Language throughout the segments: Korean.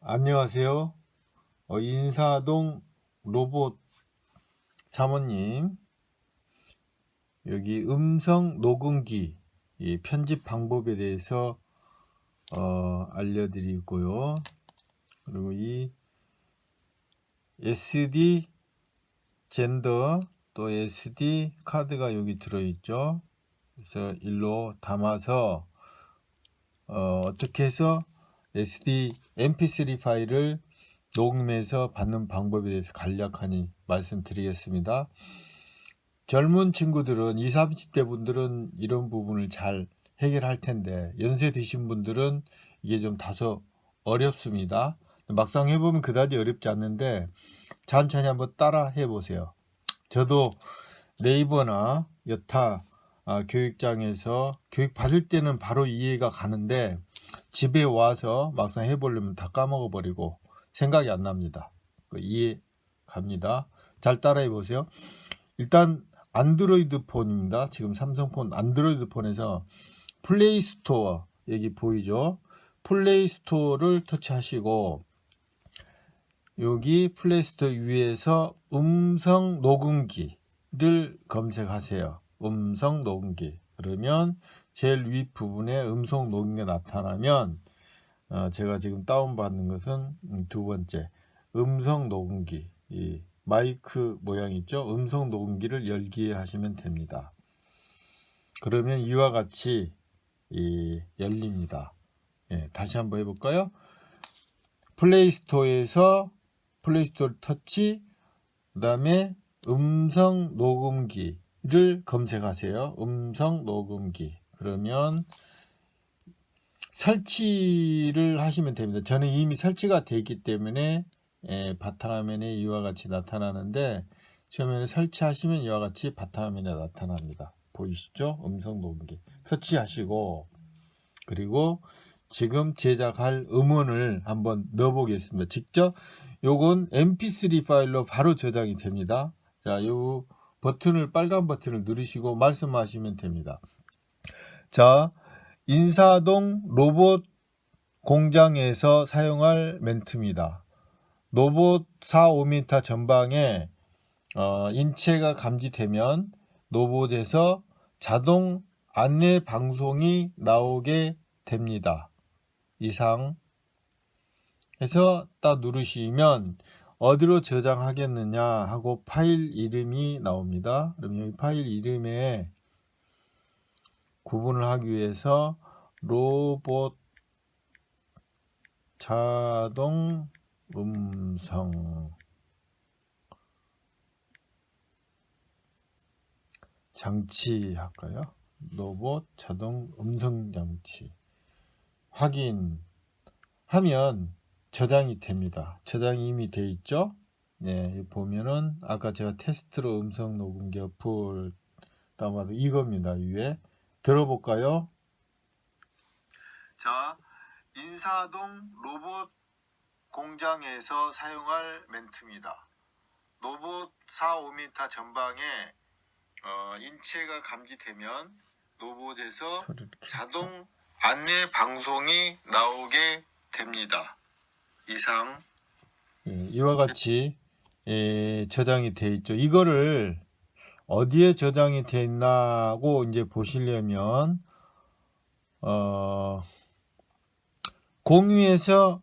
안녕하세요. 어, 인사동 로봇 사모님 여기 음성 녹음기 이 편집 방법에 대해서 어, 알려드리고요. 그리고 이 SD 젠더 또 SD 카드가 여기 들어있죠. 그래서 일로 담아서 어, 어떻게 해서 SD mp3 파일을 녹음해서 받는 방법에 대해서 간략하니 말씀드리겠습니다. 젊은 친구들은 20, 30대 분들은 이런 부분을 잘 해결할 텐데 연세 드신 분들은 이게 좀 다소 어렵습니다. 막상 해보면 그다지 어렵지 않는데 천천히 한번 따라 해보세요. 저도 네이버나 여타 아, 교육장에서 교육 받을 때는 바로 이해가 가는데 집에 와서 막상 해보려면 다 까먹어 버리고 생각이 안 납니다. 그 이해 갑니다. 잘 따라해 보세요. 일단 안드로이드 폰입니다. 지금 삼성폰 안드로이드 폰에서 플레이 스토어 여기 보이죠? 플레이 스토어를 터치하시고 여기 플레이 스토어 위에서 음성 녹음기를 검색하세요. 음성 녹음기. 그러면 제일 윗 부분에 음성 녹음기가 나타나면 어, 제가 지금 다운받는 것은 두 번째. 음성 녹음기. 이 마이크 모양 있죠? 음성 녹음기를 열기 하시면 됩니다. 그러면 이와 같이 이 열립니다. 예, 다시 한번 해볼까요? 플레이스토어에서 플레이스토어 터치 그 다음에 음성 녹음기를 검색하세요 음성 녹음기 그러면 설치를 하시면 됩니다. 저는 이미 설치가 되어 있기 때문에 예, 바탕화면에 이와 같이 나타나는데 처음에는 설치하시면 이와 같이 바탕화면에 나타납니다. 보이시죠? 음성 녹음기 설치하시고 그리고 지금 제작할 음원을 한번 넣어 보겠습니다. 직접 요건 mp3 파일로 바로 저장이 됩니다. 자, 요 버튼을 빨간 버튼을 누르시고 말씀하시면 됩니다. 자, 인사동 로봇 공장에서 사용할 멘트입니다. 로봇 4, 5m 전방에 어, 인체가 감지되면 로봇에서 자동 안내 방송이 나오게 됩니다. 이상 해서 딱 누르시면 어디로 저장하겠느냐 하고 파일 이름이 나옵니다. 그럼 여기 파일 이름에 구분을 하기 위해서 로봇 자동 음성 장치 할까요? 로봇 자동 음성 장치 확인 하면 저장이 됩니다. 저장이 이미 돼 있죠? 네, 보면은 아까 제가 테스트로 음성 녹음기 어플 다운받아 이겁니다. 위에 들어볼까요? 자, 인사동 로봇 공장에서 사용할 멘트입니다. 로봇 4, 5m 전방에 어, 인체가 감지되면 로봇에서 자동 안내 방송이 나오게 됩니다. 이상 예, 이와 같이 예, 저장이 돼 있죠. 이거를 어디에 저장이 돼 있나고 이제 보시려면 어, 공유해서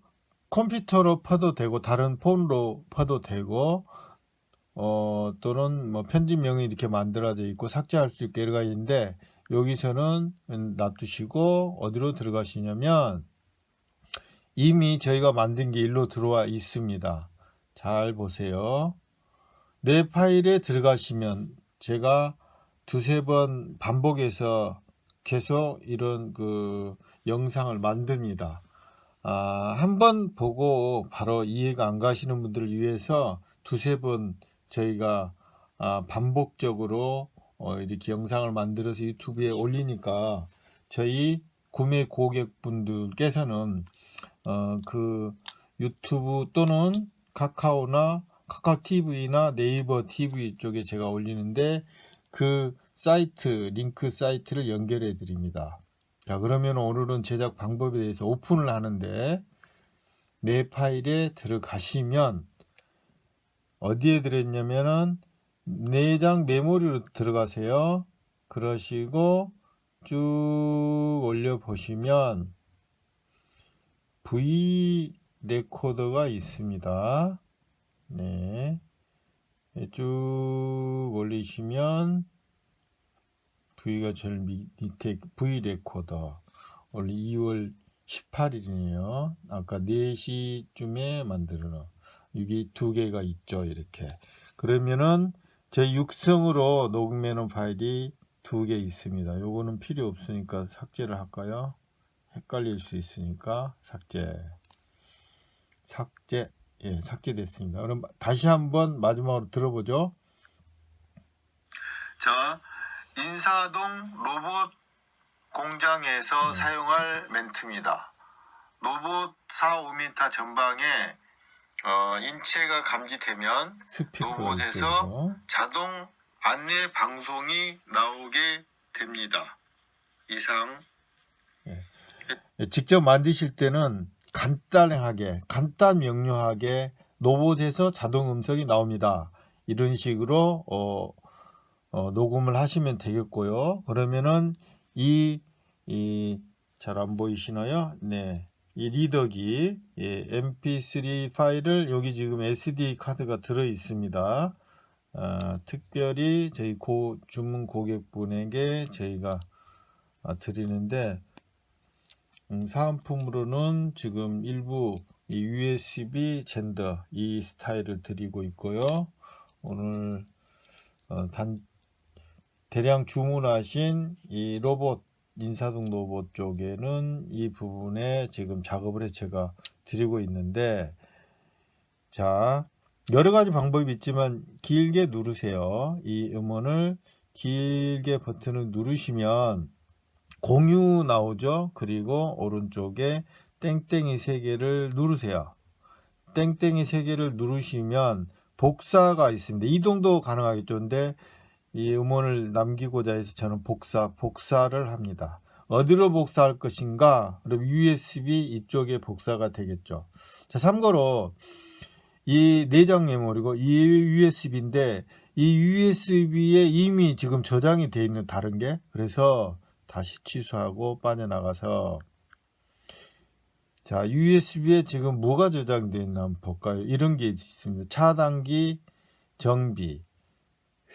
컴퓨터로 퍼도 되고 다른 폰으로 퍼도 되고 어, 또는 뭐 편집명이 이렇게 만들어져 있고 삭제할 수 있게 여러 가지 있는데 여기서는 놔두시고 어디로 들어가시냐면 이미 저희가 만든 게 일로 들어와 있습니다. 잘 보세요. 내 파일에 들어가시면 제가 두세 번 반복해서 계속 이런 그 영상을 만듭니다. 아, 한 번 보고 바로 이해가 안 가시는 분들을 위해서 두세 번 저희가 아, 반복적으로 어, 이렇게 영상을 만들어서 유튜브에 올리니까 저희 구매 고객분들께서는 어, 그 유튜브 또는 카카오나 카카오 TV나 네이버 TV 쪽에 제가 올리는데 그 사이트 링크 사이트를 연결해 드립니다. 자 그러면 오늘은 제작 방법에 대해서 오픈을 하는데 내 파일에 들어가시면 어디에 들어있냐면은 내장 메모리로 들어가세요. 그러시고 쭉 올려 보시면 V 레코더가 있습니다. 네. 쭉 올리시면 V가 제일 밑에 V 레코더 오늘 2월 18일이네요. 아까 4시쯤에 만들어 이게 두 개가 있죠. 이렇게. 그러면은 제 육성으로 녹음해 놓은 파일이 두 개 있습니다. 요거는 필요 없으니까 삭제를 할까요? 헷갈릴 수 있으니까 삭제. 삭제. 예, 삭제됐습니다. 그럼 다시 한번 마지막으로 들어보죠. 자, 인사동 로봇 공장에서 사용할 멘트입니다. 로봇 4, 5m 전방에 어, 인체가 감지되면 로봇에서. 자동 안내 방송이 나오게 됩니다. 이상 예, 직접 만드실 때는 간단하게, 간단 명료하게 로봇에서 자동 음성이 나옵니다. 이런 식으로 어, 어, 녹음을 하시면 되겠고요. 그러면은 이, 이, 잘안 보이시나요? 네. 이 리더기, 예, mp3 파일을 여기 지금 SD 카드가 들어 있습니다. 아, 특별히 저희 고, 주문 고객분에게 저희가 아, 드리는데, 음, 사은품으로는 지금 일부 이 USB 젠더 이 스타일을 드리고 있고요. 오늘 어, 단 대량 주문하신 이 로봇 인사동 로봇 쪽에는 이 부분에 지금 작업을 해 제가 드리고 있는데 자 여러 가지 방법이 있지만 길게 누르세요. 이 음원을 길게 버튼을 누르시면 공유 나오죠. 그리고 오른쪽에 땡땡이 세 개를 누르세요. 땡땡이 세 개를 누르시면 복사가 있습니다. 이동도 가능하겠죠. 근데 이 음원을 남기고자 해서 저는 복사, 복사를 합니다. 어디로 복사할 것인가? 그럼 USB 이쪽에 복사가 되겠죠. 자, 참고로 이 내장 메모리고 이 USB인데 이 USB에 이미 지금 저장이 되어 있는 다른 게 그래서 다시 취소하고 빠져나가서 자 USB에 지금 뭐가 저장되어 있나 한번 볼까요 이런 게 있습니다 차단기 정비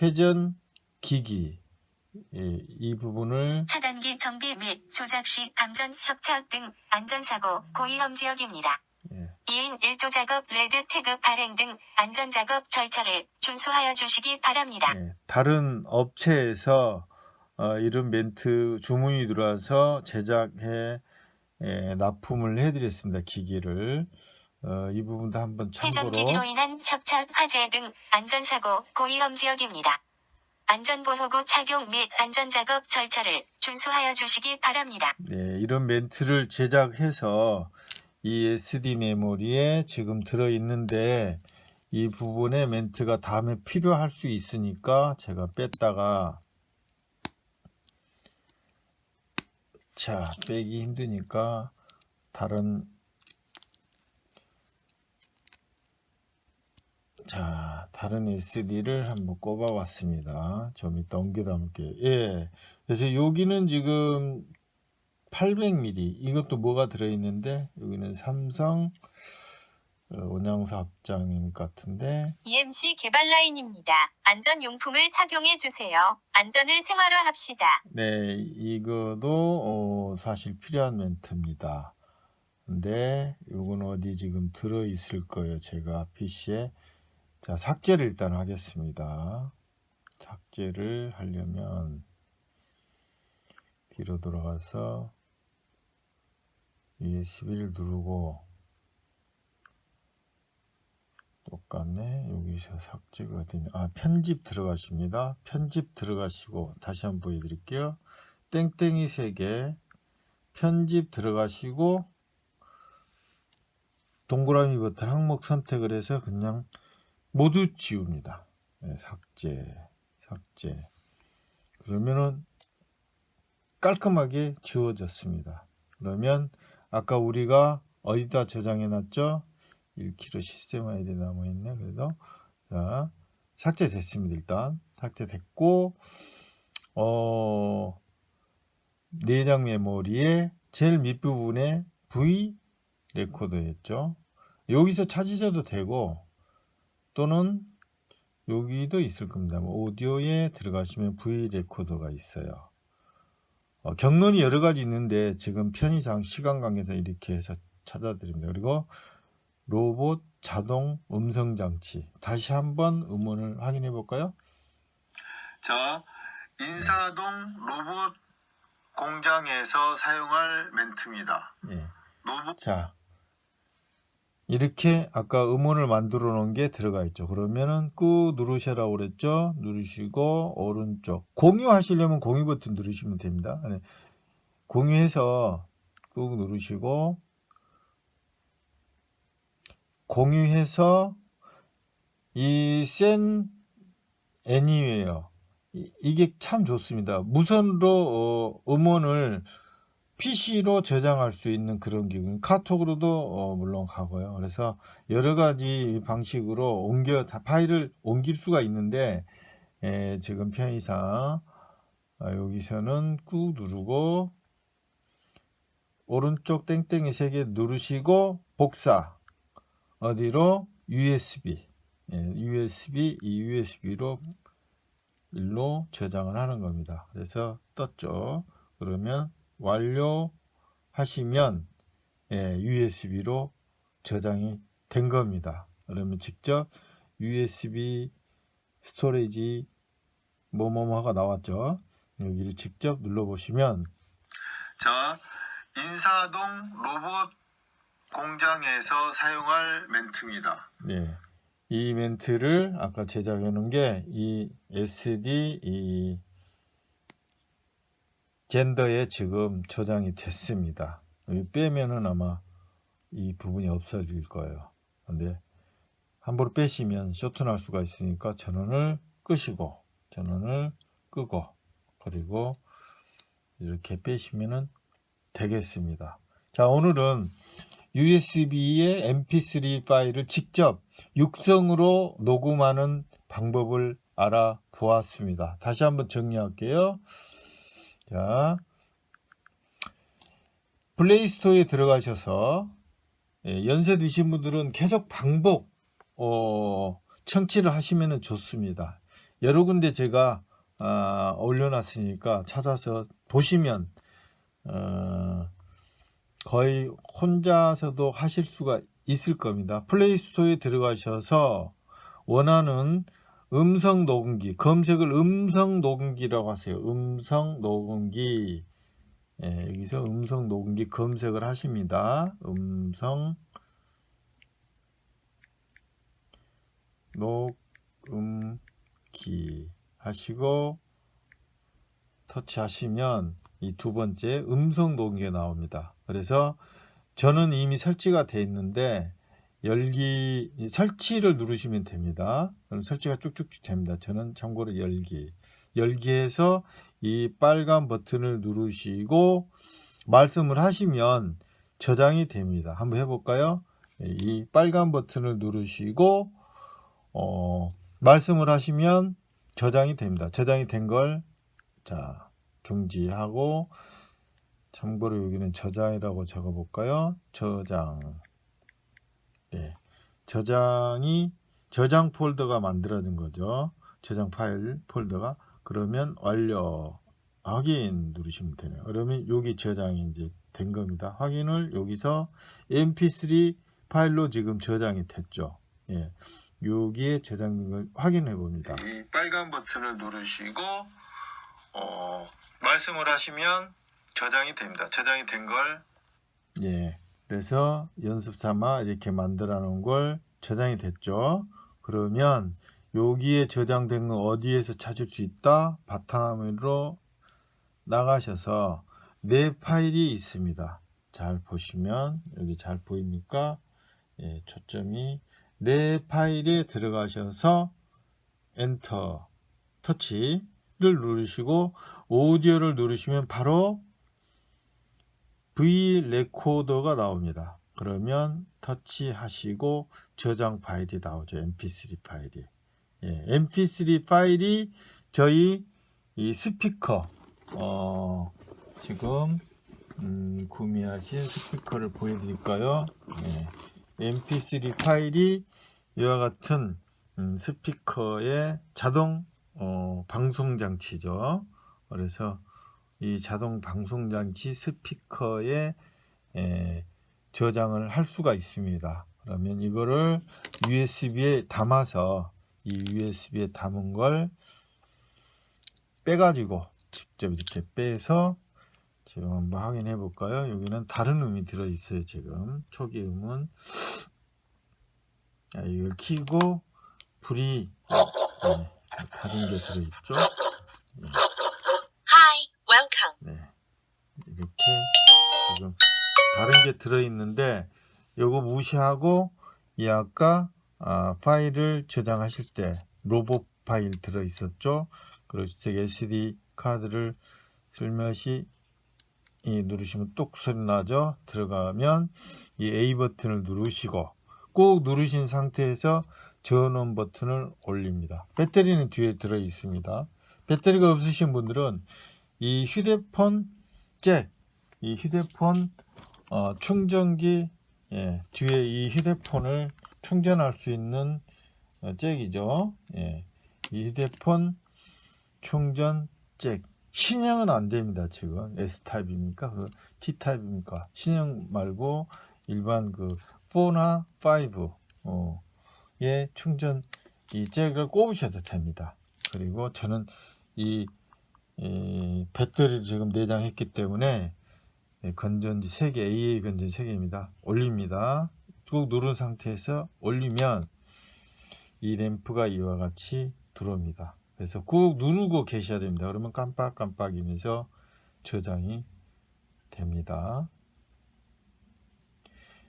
회전 기기 예, 이 부분을 차단기 정비 및 조작 시 감전 협착 등 안전사고 고위험 지역입니다. 예, 2인 1조 작업 레드 태그 발행 등 안전작업 절차를 준수하여 주시기 바랍니다. 예, 다른 업체에서 어, 이런 멘트 주문이 들어와서 제작해 예, 납품을 해드렸습니다 기기를 어, 이 부분도 한번 참고로 회전 기기로 인한 협착 화재 등 안전사고 고위험 지역입니다. 안전보호구 착용 및 안전작업 절차를 준수하여 주시기 바랍니다. 네, 이런 멘트를 제작해서 이 SD 메모리에 지금 들어 있는데 이 부분에 멘트가 다음에 필요할 수 있으니까 제가 뺐다가 자 빼기 힘드니까 다른 자 다른 SD를 한번 꼽아 왔습니다. 좀 이따 옮겨 담을게요. 예. 그래서 여기는 지금 800mm 이것도 뭐가 들어있는데? 여기는 삼성 어, 원양사 합장인 것 같은데 EMC 개발 라인입니다. 안전용품을 착용해 주세요. 안전을 생활화합시다. 네 이거도 어, 사실 필요한 멘트입니다 근데 요건 어디 지금 들어 있을 거예요 제가 PC에 자 삭제를 일단 하겠습니다 삭제를 하려면 뒤로 돌아가서 USB를 누르고 똑같네 여기서 삭제가 어디냐 아 편집 들어가십니다. 편집 들어가시고 다시 한번 보여드릴게요. 땡땡이 3개. 편집 들어가시고 동그라미 버튼 항목 선택을 해서 그냥 모두 지웁니다. 네, 삭제 삭제. 그러면은 깔끔하게 지워졌습니다. 그러면 아까 우리가 어디다 저장해 놨죠? 1kg 시스템 아이디 남아있네. 그래도 자 삭제됐습니다. 일단 삭제됐고 어 내장 메모리의 제일 밑부분에 V 레코더였죠. 여기서 찾으셔도 되고 또는 여기도 있을 겁니다. 뭐 오디오에 들어가시면 V 레코더가 있어요. 어, 경론이 여러 가지 있는데 지금 편의상 시간 관계상 이렇게 해서 찾아드립니다. 그리고 로봇 자동 음성 장치 다시 한번 음원을 확인해 볼까요? 자, 인사동 로봇 공장에서 사용할 멘트입니다. 예. 로봇 자 이렇게 아까 음원을 만들어 놓은 게 들어가 있죠 그러면은 꾹 누르셔라고 그랬죠 누르시고 오른쪽 공유하시려면 공유 버튼 누르시면 됩니다 네. 공유해서 꾹 누르시고 공유해서 이 센 애니웨어 이- 이게 참 좋습니다. 무선으로 어, 음원을 PC로 저장할 수 있는 그런 기구 카톡으로도 어, 물론 가고요. 그래서 여러 가지 방식으로 옮겨 다 파일을 옮길 수가 있는데 에, 지금 편의상 아, 여기서는 꾹 누르고 오른쪽 땡땡이 세 개 누르시고 복사 어디로 USB 예, USB 이 USB로 일로 저장을 하는 겁니다 그래서 떴죠 그러면 완료하시면 예, USB로 저장이 된 겁니다. 그러면 직접 USB 스토리지 뭐뭐뭐가 나왔죠. 여기를 직접 눌러 보시면 자, 인사동 로봇 공장에서 사용할 멘트입니다. 네, 이 멘트를 아까 제작해 놓은 게 이 SD 이 젠더에 지금 저장이 됐습니다. 여기 빼면은 아마 이 부분이 없어질 거예요. 근데 함부로 빼시면 쇼트날 수가 있으니까 전원을 끄시고 전원을 끄고 그리고 이렇게 빼시면은 되겠습니다. 자 오늘은 USB의 mp3 파일을 직접 육성으로 녹음하는 방법을 알아보았습니다. 다시 한번 정리할게요. 자, 플레이스토어에 들어가셔서 예, 연세 드신 분들은 계속 반복 어, 청취를 하시면 좋습니다. 여러 군데 제가 아, 올려놨으니까 찾아서 보시면 어, 거의 혼자서도 하실 수가 있을 겁니다. 플레이스토어에 들어가셔서 원하는 음성 녹음기 검색을 음성 녹음기라고 하세요. 음성 녹음기 예, 여기서 음성 녹음기 검색을 하십니다. 음성 녹음기 하시고 터치하시면 이 두 번째 음성 녹음기가 나옵니다. 그래서 저는 이미 설치가 되어 있는데 열기 설치를 누르시면 됩니다. 그럼 설치가 쭉쭉쭉 됩니다. 저는 참고로 열기 열기해서 이 빨간 버튼을 누르시고 말씀을 하시면 저장이 됩니다. 한번 해볼까요? 이 빨간 버튼을 누르시고 어, 말씀을 하시면 저장이 됩니다. 저장이 된 걸 자 중지하고 참고로 여기는 저장이라고 적어 볼까요? 저장 네, 저장이 저장 폴더가 만들어진 거죠. 저장 파일 폴더가 그러면 완료 확인 누르시면 되네요. 그러면 여기 저장이 이제 된 겁니다. 확인을 여기서 mp3 파일로 지금 저장이 됐죠. 예. 여기에 저장된 걸 확인해 봅니다. 이 빨간 버튼을 누르시고 어, 말씀을 하시면 저장이 됩니다. 저장이 된 걸 예. 그래서 연습 삼아 이렇게 만들어 놓은 걸 저장이 됐죠. 그러면 여기에 저장된 건 어디에서 찾을 수 있다? 바탕화면으로 나가셔서 내 파일이 있습니다. 잘 보시면 여기 잘 보입니까? 예, 초점이 내 파일에 들어가셔서 엔터 터치 를 누르시고 오디오를 누르시면 바로 V 레코더가 나옵니다. 그러면 터치하시고 저장 파일이 나오죠. mp3 파일이. 예, mp3 파일이 저희 이 스피커 어, 지금 음, 구매하신 스피커를 보여드릴까요? 예, mp3 파일이 이와 같은 음, 스피커의 자동 어, 방송 장치죠. 그래서 이 자동 방송 장치 스피커에 에, 저장을 할 수가 있습니다. 그러면 이거를 USB에 담아서 이 USB에 담은 걸 빼가지고 직접 이렇게 빼서 지금 한번 확인해 볼까요? 여기는 다른 음이 들어 있어요. 지금 초기 음은 자, 이걸 키고 불이 네, 다른 게 들어 있죠. Hi, welcome. 네. 이렇게 지금 다른 게 들어 있는데 요거 무시하고 이 아까 아, 파일을 저장하실 때 로봇 파일 들어 있었죠. 그래서 SD 카드를 슬며시 이 누르시면 똑 소리 나죠. 들어가면 이 A 버튼을 누르시고 꼭 누르신 상태에서 전원 버튼을 올립니다. 배터리는 뒤에 들어 있습니다. 배터리가 없으신 분들은 이 휴대폰 잭, 이 휴대폰 어, 충전기 예, 뒤에 이 휴대폰을 충전할 수 있는 어, 잭이죠. 예, 이 휴대폰 충전 잭 신형은 안 됩니다. 지금 S 타입입니까? 그 T 타입입니까? 신형 말고 일반 그 4나 5 어, 의 충전 이 잭을 꼽으셔도 됩니다. 그리고 저는 이, 이 배터리를 지금 내장했기 때문에 예, 건전지 3개 AA 건전지 3개입니다. 올립니다. 꾹 누른 상태에서 올리면 이 램프가 이와 같이 들어옵니다. 그래서 꾹 누르고 계셔야 됩니다. 그러면 깜빡깜빡이면서 저장이 됩니다.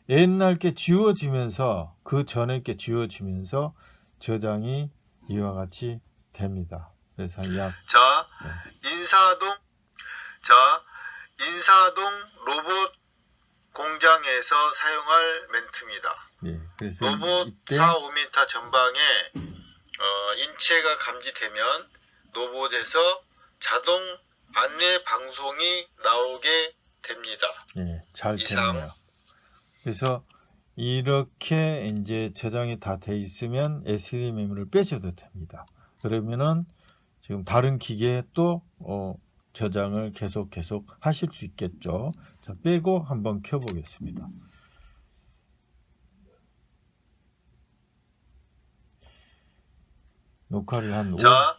옛날 게 지워지면서 그 전에 게 지워지면서 저장이 이와 같이 됩니다. 그래서 약 자, 인사동, 자, 인사동 로봇 공장에서 사용할 멘트입니다. 예, 그래서 로봇 이때 4, 5m 전방에 어, 인체가 감지되면 로봇에서 자동 안내 방송이 나오게 됩니다. 예, 잘. 됐네요. 그래서 이렇게 이제 저장이 다 돼 있으면 SD 메모를 빼셔도 됩니다. 그러면은 지금 다른 기계에 또 어, 저장을 계속 계속 하실 수 있겠죠. 자, 빼고 한번 켜보겠습니다. 녹화를 한 5, 자,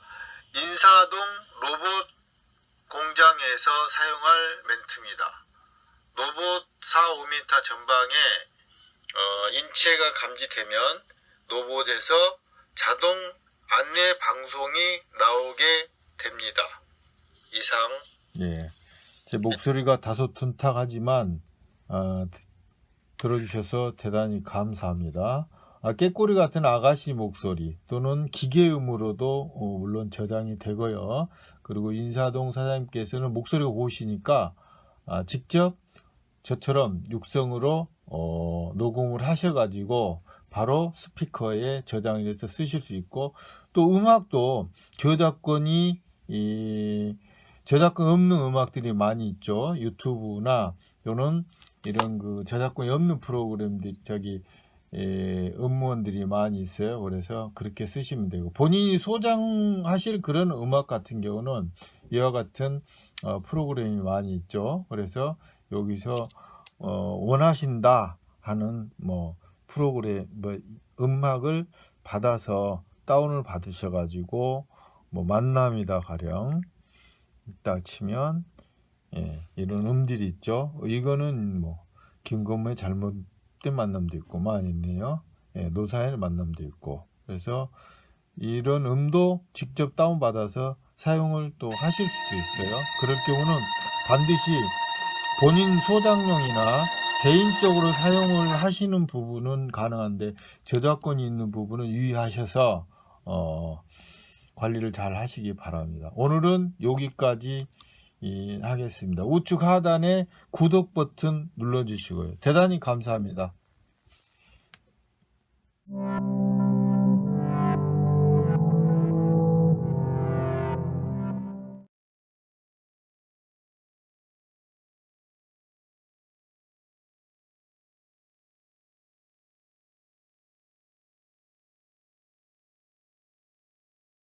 인사동 로봇 공장에서 사용할 멘트입니다. 로봇 4, 5m 전방에 어, 인체가 감지되면 로봇에서 자동 안내 방송이 나오게 됩니다. 이상 예, 제 목소리가 다소 둔탁하지만 아, 드- 들어주셔서 대단히 감사합니다. 아, 깨꼬리 같은 아가씨 목소리 또는 기계음으로도 어, 물론 저장이 되고요. 그리고 인사동 사장님께서는 목소리가 고우시니까 아, 직접 저처럼 육성으로 어, 녹음을 하셔가지고 바로 스피커에 저장을 해서 쓰실 수 있고 또 음악도 저작권이 이 저작권 없는 음악들이 많이 있죠. 유튜브나 또는 이런 그 저작권이 없는 프로그램들 저기 에, 음원들이 많이 있어요. 그래서 그렇게 쓰시면 되고 본인이 소장하실 그런 음악 같은 경우는 이와 같은 어, 프로그램이 많이 있죠. 그래서 여기서 어, 원하신다 하는 뭐 프로그램 뭐 음악을 받아서 다운을 받으셔 가지고 뭐 만남이다 가령 딱 치면 예, 이런 음들이 있죠. 이거는 뭐 김건모의 잘못된 만남도 있고 많이 있네요. 예, 노사연의 만남도 있고 그래서 이런 음도 직접 다운 받아서 사용을 또 하실 수도 있어요. 그럴 경우는 반드시 본인 소장용이나 개인적으로 사용을 하시는 부분은 가능한데 저작권이 있는 부분은 유의하셔서 어, 관리를 잘 하시기 바랍니다. 오늘은 여기까지 이, 하겠습니다. 우측 하단에 구독 버튼 눌러주시고요. 대단히 감사합니다.